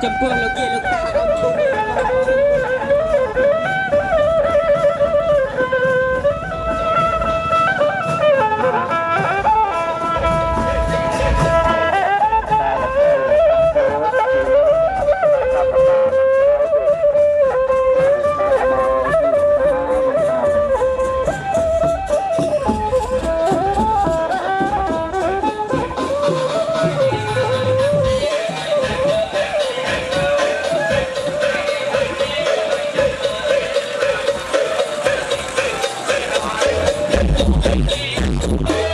que por lo Thank you.